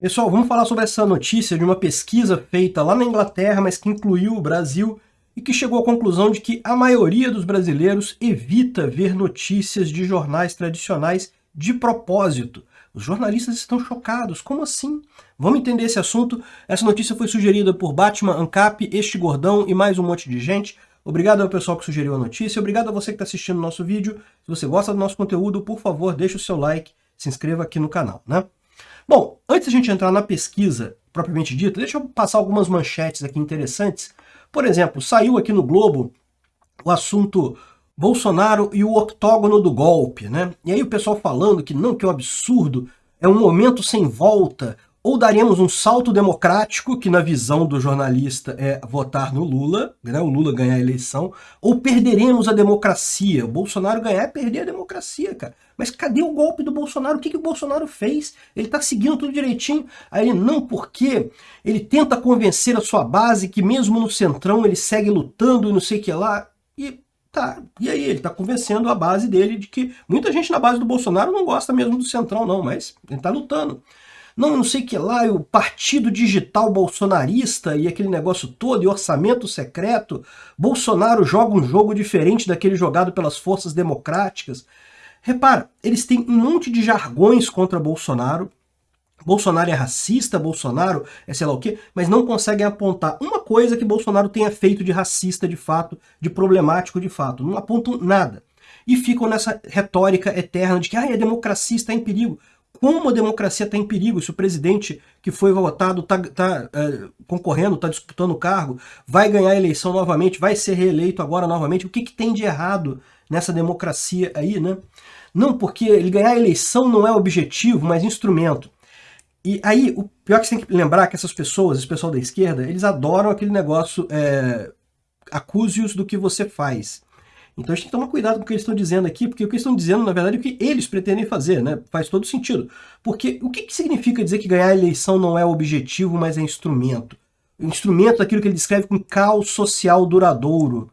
Pessoal, vamos falar sobre essa notícia de uma pesquisa feita lá na Inglaterra, mas que incluiu o Brasil e que chegou à conclusão de que a maioria dos brasileiros evita ver notícias de jornais tradicionais de propósito. Os jornalistas estão chocados, como assim? Vamos entender esse assunto. Essa notícia foi sugerida por Batman, Ancap, Este Gordão e mais um monte de gente. Obrigado ao pessoal que sugeriu a notícia, obrigado a você que está assistindo o nosso vídeo. Se você gosta do nosso conteúdo, por favor, deixe o seu like, se inscreva aqui no canal, né? Bom, antes a gente entrar na pesquisa propriamente dita, deixa eu passar algumas manchetes aqui interessantes. Por exemplo, saiu aqui no Globo o assunto Bolsonaro e o octógono do golpe, né? E aí o pessoal falando que não, que é um absurdo, é um momento sem volta, ou daremos um salto democrático, que na visão do jornalista é votar no Lula, né, o Lula ganhar a eleição, ou perderemos a democracia. O Bolsonaro ganhar é perder a democracia, cara. Mas cadê o golpe do Bolsonaro? O que, que o Bolsonaro fez? Ele está seguindo tudo direitinho. Aí ele, não, porque ele tenta convencer a sua base que mesmo no centrão ele segue lutando e não sei o que lá. E tá, e aí ele está convencendo a base dele de que muita gente na base do Bolsonaro não gosta mesmo do centrão não, mas ele está lutando não, não sei que lá, o partido digital bolsonarista e aquele negócio todo, e orçamento secreto, Bolsonaro joga um jogo diferente daquele jogado pelas forças democráticas. Repara, eles têm um monte de jargões contra Bolsonaro, Bolsonaro é racista, Bolsonaro é sei lá o quê, mas não conseguem apontar uma coisa que Bolsonaro tenha feito de racista de fato, de problemático de fato. Não apontam nada. E ficam nessa retórica eterna de que ah, a democracia está em perigo como a democracia está em perigo, se o presidente que foi votado está tá, é, concorrendo, está disputando o cargo, vai ganhar a eleição novamente, vai ser reeleito agora novamente, o que, que tem de errado nessa democracia aí, né? Não, porque ele ganhar a eleição não é objetivo, mas instrumento. E aí, o pior é que você tem que lembrar que essas pessoas, esse pessoal da esquerda, eles adoram aquele negócio, é, acuse-os do que você faz. Então a gente tem que tomar cuidado com o que eles estão dizendo aqui, porque o que eles estão dizendo, na verdade, é o que eles pretendem fazer, né? Faz todo sentido. Porque o que, que significa dizer que ganhar a eleição não é objetivo, mas é instrumento? O instrumento daquilo que ele descreve como caos social duradouro.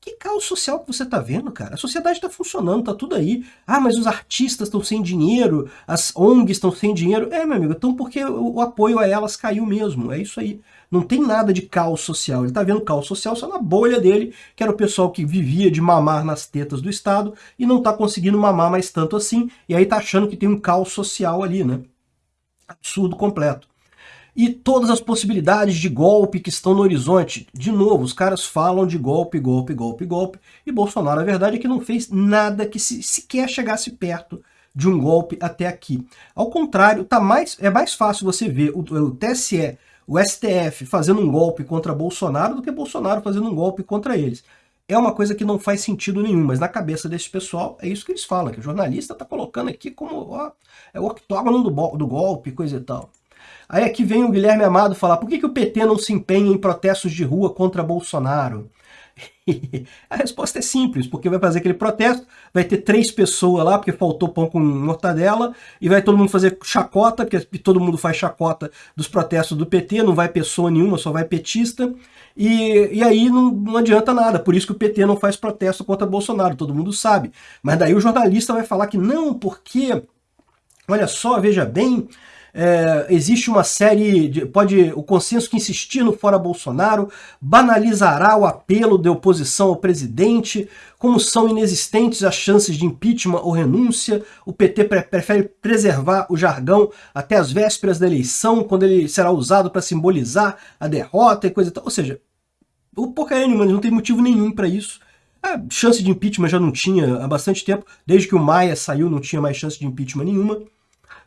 Que caos social que você está vendo, cara? A sociedade está funcionando, está tudo aí. Ah, mas os artistas estão sem dinheiro, as ONGs estão sem dinheiro. É, meu amigo, então porque o apoio a elas caiu mesmo. É isso aí. Não tem nada de caos social. Ele está vendo caos social só na bolha dele, que era o pessoal que vivia de mamar nas tetas do Estado e não está conseguindo mamar mais tanto assim, e aí está achando que tem um caos social ali, né? Absurdo completo. E todas as possibilidades de golpe que estão no horizonte. De novo, os caras falam de golpe, golpe, golpe, golpe, e Bolsonaro, a verdade é que não fez nada que se, sequer chegasse perto de um golpe até aqui. Ao contrário, tá mais, é mais fácil você ver o, o TSE o STF fazendo um golpe contra Bolsonaro do que Bolsonaro fazendo um golpe contra eles. É uma coisa que não faz sentido nenhum, mas na cabeça desse pessoal é isso que eles falam, que o jornalista está colocando aqui como ó, é o octógono do, do golpe, coisa e tal. Aí aqui vem o Guilherme Amado falar, por que, que o PT não se empenha em protestos de rua contra Bolsonaro? a resposta é simples, porque vai fazer aquele protesto, vai ter três pessoas lá, porque faltou pão com mortadela, e vai todo mundo fazer chacota, porque todo mundo faz chacota dos protestos do PT, não vai pessoa nenhuma, só vai petista, e, e aí não, não adianta nada, por isso que o PT não faz protesto contra Bolsonaro, todo mundo sabe. Mas daí o jornalista vai falar que não, porque, olha só, veja bem, é, existe uma série, de, pode o consenso que insistir no fora Bolsonaro banalizará o apelo de oposição ao presidente, como são inexistentes as chances de impeachment ou renúncia, o PT pre prefere preservar o jargão até as vésperas da eleição, quando ele será usado para simbolizar a derrota e coisa e tal. Ou seja, o porcaria nenhuma, não tem motivo nenhum para isso. A chance de impeachment já não tinha há bastante tempo, desde que o Maia saiu não tinha mais chance de impeachment nenhuma.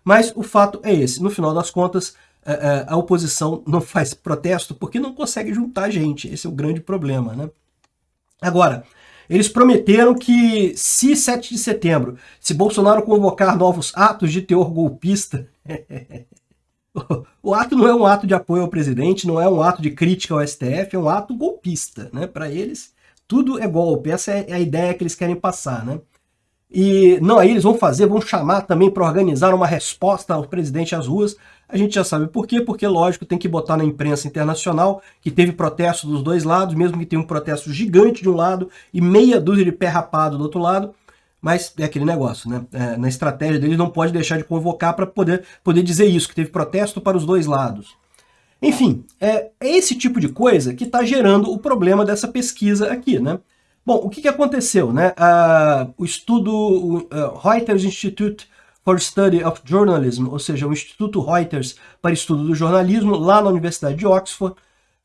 Mas o fato é esse, no final das contas, é, é, a oposição não faz protesto porque não consegue juntar gente, esse é o grande problema. Né? Agora, eles prometeram que se 7 de setembro, se Bolsonaro convocar novos atos de teor golpista, o ato não é um ato de apoio ao presidente, não é um ato de crítica ao STF, é um ato golpista. Né? Para eles, tudo é golpe, essa é a ideia que eles querem passar. Né? E não, aí eles vão fazer, vão chamar também para organizar uma resposta ao presidente às ruas. A gente já sabe por quê, porque lógico tem que botar na imprensa internacional que teve protesto dos dois lados, mesmo que tenha um protesto gigante de um lado e meia dúzia de pé rapado do outro lado. mas é aquele negócio, né? É, na estratégia deles não pode deixar de convocar para poder, poder dizer isso, que teve protesto para os dois lados. Enfim, é, é esse tipo de coisa que está gerando o problema dessa pesquisa aqui, né? Bom, o que, que aconteceu, né? Uh, o estudo uh, Reuters Institute for Study of Journalism, ou seja, o Instituto Reuters para Estudo do Jornalismo, lá na Universidade de Oxford,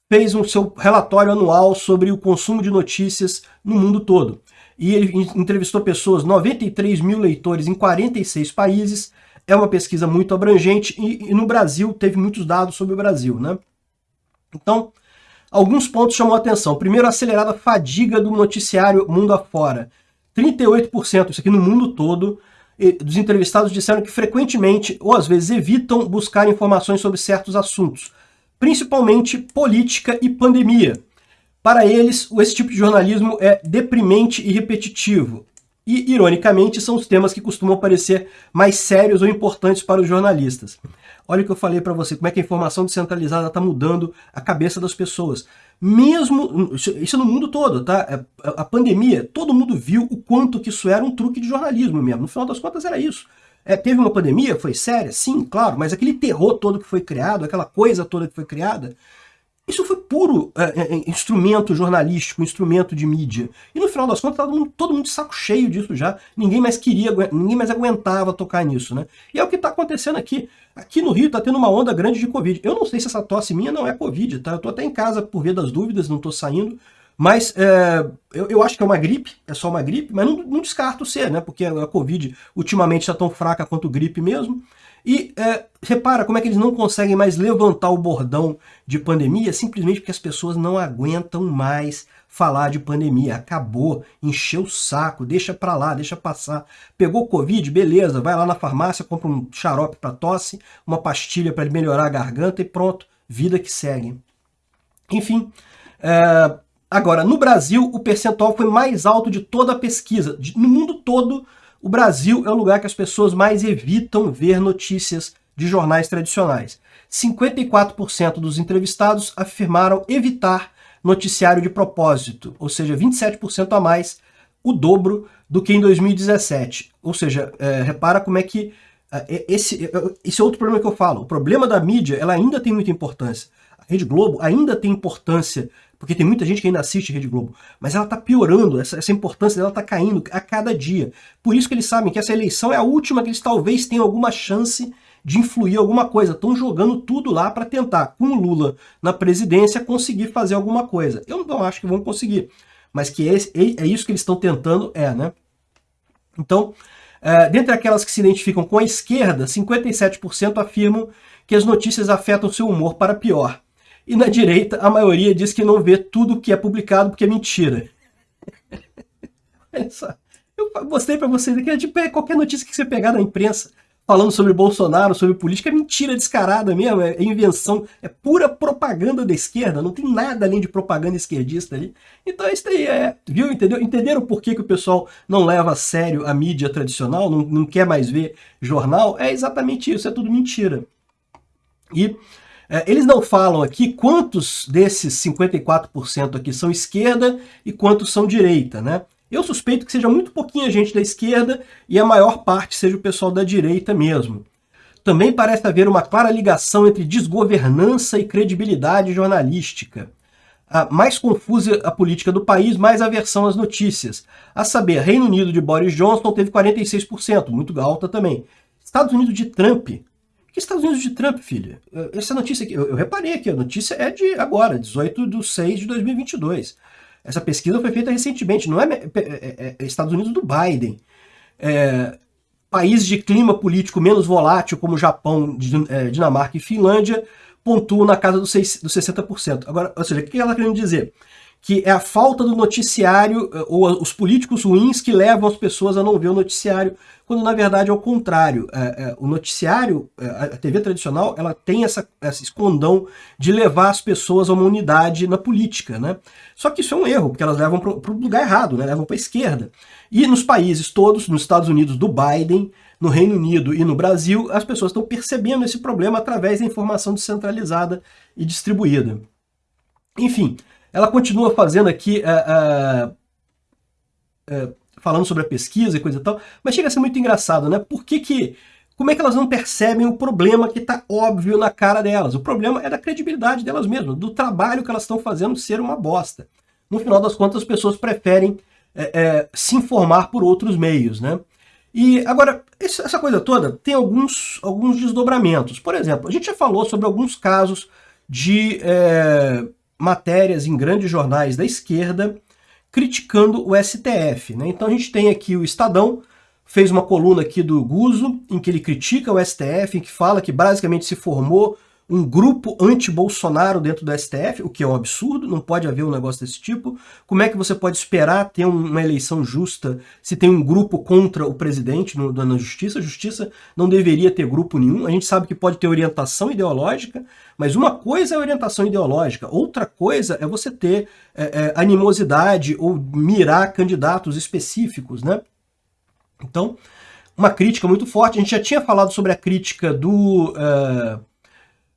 fez um seu relatório anual sobre o consumo de notícias no mundo todo. E ele entrevistou pessoas, 93 mil leitores em 46 países, é uma pesquisa muito abrangente e, e no Brasil teve muitos dados sobre o Brasil, né? Então, alguns pontos chamam a atenção. Primeiro, a acelerada fadiga do noticiário mundo afora. 38%, isso aqui no mundo todo, dos entrevistados disseram que frequentemente, ou às vezes evitam, buscar informações sobre certos assuntos, principalmente política e pandemia. Para eles, esse tipo de jornalismo é deprimente e repetitivo. E, ironicamente, são os temas que costumam parecer mais sérios ou importantes para os jornalistas. Olha o que eu falei para você, como é que a informação descentralizada está mudando a cabeça das pessoas. Mesmo, isso no mundo todo, tá? É, a pandemia, todo mundo viu o quanto que isso era um truque de jornalismo mesmo. No final das contas era isso. É, teve uma pandemia, foi séria? Sim, claro, mas aquele terror todo que foi criado, aquela coisa toda que foi criada, isso foi puro é, é, é, instrumento jornalístico, instrumento de mídia. E no final das contas, todo mundo, todo mundo de saco cheio disso já. Ninguém mais queria, ninguém mais aguentava tocar nisso, né? E é o que está acontecendo aqui. Aqui no Rio está tendo uma onda grande de Covid. Eu não sei se essa tosse minha não é Covid, tá? Eu estou até em casa por via das dúvidas, não estou saindo. Mas é, eu, eu, acho que é uma gripe, é só uma gripe, mas não, não descarto ser, né? Porque a Covid ultimamente está tão fraca quanto gripe mesmo. E é, repara como é que eles não conseguem mais levantar o bordão de pandemia simplesmente porque as pessoas não aguentam mais falar de pandemia. Acabou, encheu o saco, deixa pra lá, deixa passar. Pegou Covid, beleza, vai lá na farmácia, compra um xarope para tosse, uma pastilha para melhorar a garganta e pronto, vida que segue. Enfim, é, agora, no Brasil, o percentual foi mais alto de toda a pesquisa. No mundo todo, o Brasil é o lugar que as pessoas mais evitam ver notícias de jornais tradicionais. 54% dos entrevistados afirmaram evitar noticiário de propósito, ou seja, 27% a mais, o dobro do que em 2017. Ou seja, é, repara como é que é, esse, é, esse é outro problema que eu falo. O problema da mídia ela ainda tem muita importância. A Rede Globo ainda tem importância porque tem muita gente que ainda assiste Rede Globo, mas ela está piorando, essa, essa importância dela está caindo a cada dia. Por isso que eles sabem que essa eleição é a última que eles talvez tenham alguma chance de influir alguma coisa. Estão jogando tudo lá para tentar, com o Lula na presidência, conseguir fazer alguma coisa. Eu não acho que vão conseguir, mas que é, é isso que eles estão tentando, é, né? Então, é, dentre aquelas que se identificam com a esquerda, 57% afirmam que as notícias afetam seu humor para pior. E na direita, a maioria diz que não vê tudo que é publicado porque é mentira. Olha só. Eu mostrei para vocês aqui, é tipo, é qualquer notícia que você pegar na imprensa falando sobre Bolsonaro, sobre política, é mentira descarada mesmo, é invenção, é pura propaganda da esquerda, não tem nada além de propaganda esquerdista ali. Então isso aí é, viu, entendeu? Entenderam por que, que o pessoal não leva a sério a mídia tradicional, não, não quer mais ver jornal? É exatamente isso, é tudo mentira. E é, eles não falam aqui quantos desses 54% aqui são esquerda e quantos são direita, né? Eu suspeito que seja muito pouquinha gente da esquerda e a maior parte seja o pessoal da direita mesmo. Também parece haver uma clara ligação entre desgovernança e credibilidade jornalística. A mais confusa a política do país, mais aversão às notícias. A saber, Reino Unido de Boris Johnson teve 46%, muito alta também. Estados Unidos de Trump que Estados Unidos de Trump, filha? Essa notícia aqui, eu, eu, reparei aqui, a notícia é de agora, 18 de 6 de 2022. Essa pesquisa foi feita recentemente, não é, é, é, é Estados Unidos do Biden. É, países de clima político menos volátil, como Japão, é, Dinamarca e Finlândia, pontuam na casa dos, 6, dos 60%. Agora, ou seja, o que ela está querendo dizer? Que é a falta do noticiário, eh, ou os políticos ruins que levam as pessoas a não ver o noticiário, quando na verdade é o contrário. É, é, o noticiário, é, a TV tradicional, ela tem essa, esse escondão de levar as pessoas a uma unidade na política. Né? Só que isso é um erro, porque elas levam para o lugar errado, né? levam para a esquerda. E nos países todos, nos Estados Unidos do Biden, no Reino Unido e no Brasil, as pessoas estão percebendo esse problema através da informação descentralizada e distribuída. Enfim, ela continua fazendo aqui, uh, uh, uh, falando sobre a pesquisa e coisa e tal, mas chega a ser muito engraçado, né? Por que que como é que elas não percebem o problema que está óbvio na cara delas? O problema é da credibilidade delas mesmas, do trabalho que elas estão fazendo ser uma bosta. No final das contas, as pessoas preferem é, é, se informar por outros meios, né? E agora, essa coisa toda tem alguns, alguns desdobramentos. Por exemplo, a gente já falou sobre alguns casos de é, matérias em grandes jornais da esquerda criticando o STF. Né? Então a gente tem aqui o Estadão, fez uma coluna aqui do Guzo, em que ele critica o STF, em que fala que basicamente se formou um grupo anti-Bolsonaro dentro do STF, o que é um absurdo, não pode haver um negócio desse tipo. Como é que você pode esperar ter uma eleição justa se tem um grupo contra o presidente no, na justiça? A justiça não deveria ter grupo nenhum. A gente sabe que pode ter orientação ideológica, mas uma coisa é orientação ideológica, outra coisa é você ter é, é, animosidade ou mirar candidatos específicos, né? Então, uma crítica muito forte. A gente já tinha falado sobre a crítica do, uh,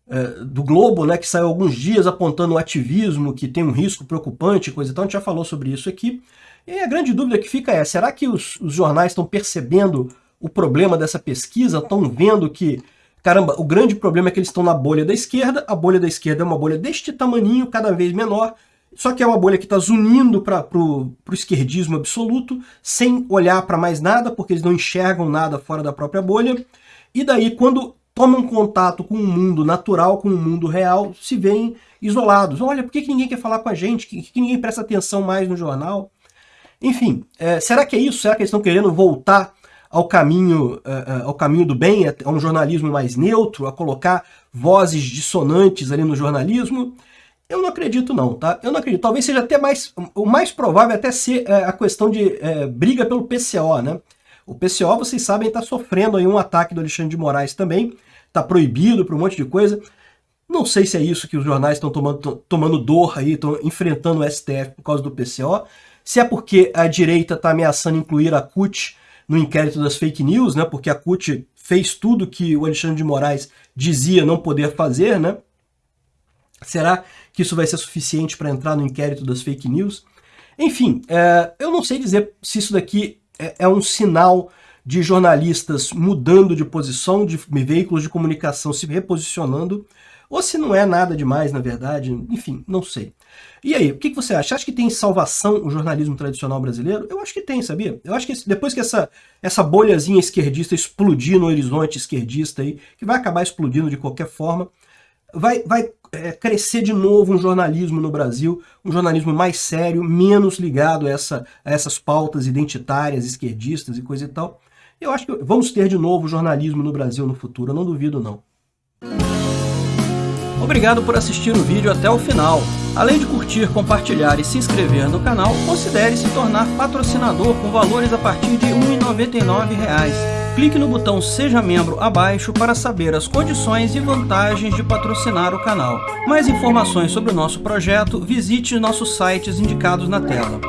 uh, do Globo, né, que saiu alguns dias apontando o ativismo, que tem um risco preocupante, coisa e tal. A gente já falou sobre isso aqui. E a grande dúvida que fica é, será que os, os jornais estão percebendo o problema dessa pesquisa? Estão vendo que, caramba, o grande problema é que eles estão na bolha da esquerda, a bolha da esquerda é uma bolha deste tamaninho, cada vez menor, só que é uma bolha que está zunindo para o esquerdismo absoluto, sem olhar para mais nada, porque eles não enxergam nada fora da própria bolha. E daí, quando tomam contato com o mundo natural, com o mundo real, se veem isolados. Olha, por que, que ninguém quer falar com a gente? Por que, que ninguém presta atenção mais no jornal? Enfim, é, será que é isso? Será que eles estão querendo voltar ao caminho, uh, ao caminho do bem, a um jornalismo mais neutro, a colocar vozes dissonantes ali no jornalismo? Eu não acredito não, tá? Eu não acredito. Talvez seja até mais... O mais provável é até ser é, a questão de é, briga pelo PCO, né? O PCO, vocês sabem, está sofrendo aí um ataque do Alexandre de Moraes também. Está proibido por um monte de coisa. Não sei se é isso que os jornais estão tomando, tomando dor aí, estão enfrentando o STF por causa do PCO. Se é porque a direita está ameaçando incluir a CUT no inquérito das fake news, né? Porque a CUT fez tudo que o Alexandre de Moraes dizia não poder fazer, né? Será que isso vai ser suficiente para entrar no inquérito das fake news? Enfim, é, eu não sei dizer se isso daqui é, é, um sinal de jornalistas mudando de posição, de veículos de comunicação se reposicionando, ou se não é nada demais, na verdade, enfim, não sei. E aí, o que, você acha? Acha que tem salvação o jornalismo tradicional brasileiro? Eu acho que tem, sabia? Eu acho que depois que essa, essa bolhazinha esquerdista explodir no horizonte esquerdista aí, que vai acabar explodindo de qualquer forma, vai, vai é, crescer de novo um jornalismo no Brasil, um jornalismo mais sério, menos ligado a, essa, a essas pautas identitárias, esquerdistas e coisa e tal. Eu acho que vamos ter de novo jornalismo no Brasil no futuro, eu não duvido não. Obrigado por assistir o vídeo até o final. Além de curtir, compartilhar e se inscrever no canal, considere se tornar patrocinador com valores a partir de R$ 1,99 clique no botão Seja Membro abaixo para saber as condições e vantagens de patrocinar o canal. Mais informações sobre o nosso projeto, visite nossos sites indicados na tela.